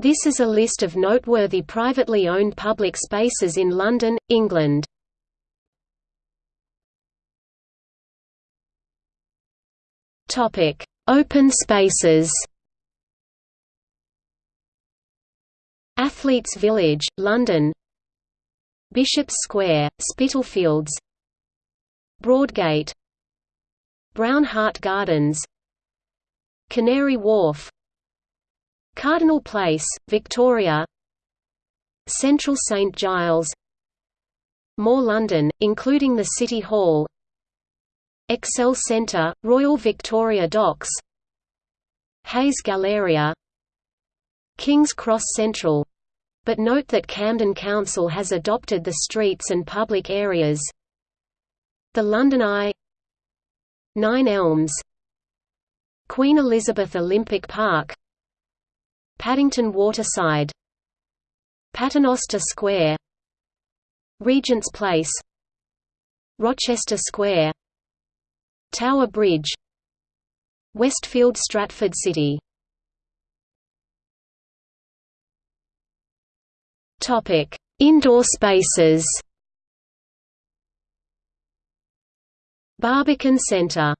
This is a list of noteworthy privately owned public spaces in London, England. Topic: Open spaces. Athletes Village, London. Bishop's Square, Spitalfields. Broadgate. Brown Hart Gardens. Canary Wharf. Cardinal Place, Victoria. Central St Giles. More London, including the City Hall. Excel Centre, Royal Victoria Docks. Hayes Galleria. King's Cross Central. But note that Camden Council has adopted the streets and public areas. The London Eye. Nine Elms. Queen Elizabeth Olympic Park Paddington Waterside Paternoster Square Regent's Place Rochester Square Tower Bridge Westfield Stratford City Topic: Indoor spaces. Barbican Centre